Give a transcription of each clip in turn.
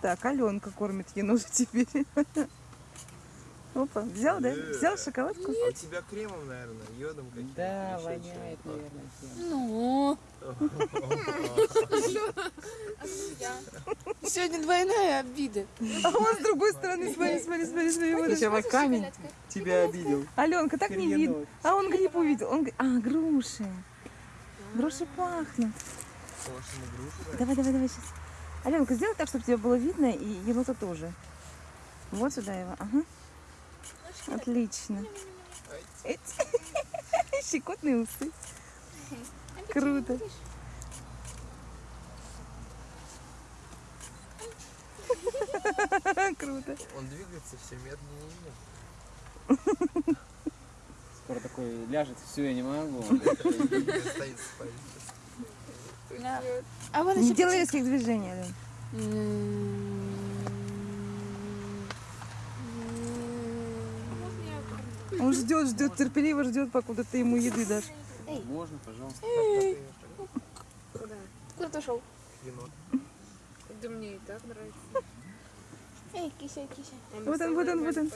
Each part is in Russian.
Так, Аленка кормит еножа теперь. Опа, взял, да? Взял шоколадку? А у тебя кремом, наверное, йодом каким-то. Да, еще воняет, наверное, тем. Ну, сегодня двойная обида. А он с другой стороны, смотри, смотри, смотри, смотри. вот это. Сначала камень тебя обидел. Аленка, так не видно. А он гриб увидел. Он... А, груши. Груши пахнут. Давай, давай, давай сейчас. Аленка, сделай так, чтобы тебе было видно, и енота тоже. Вот сюда его. Ага. Отлично. Щекотные усы. Круто. Круто. Он двигается все медленнее. Скоро такой ляжет, все, я не могу. Стоит спать. А вон Не делай резких движений, Ален. Он ждет, ждет, терпеливо ждет, покуда ты ему еды дашь. Можно, пожалуйста. Куда ты шел? Енот. Да мне и так нравится. Эй, кися, кися. Вот он, вот он, вот он.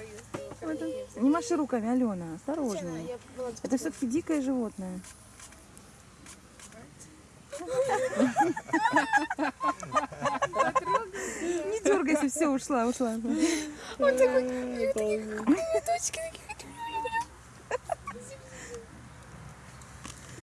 Вот он. Не маши руками, Алена, осторожно. Это все-таки дикое животное. Не дергайся, все, ушла, ушла. Вот такой, такие точки такие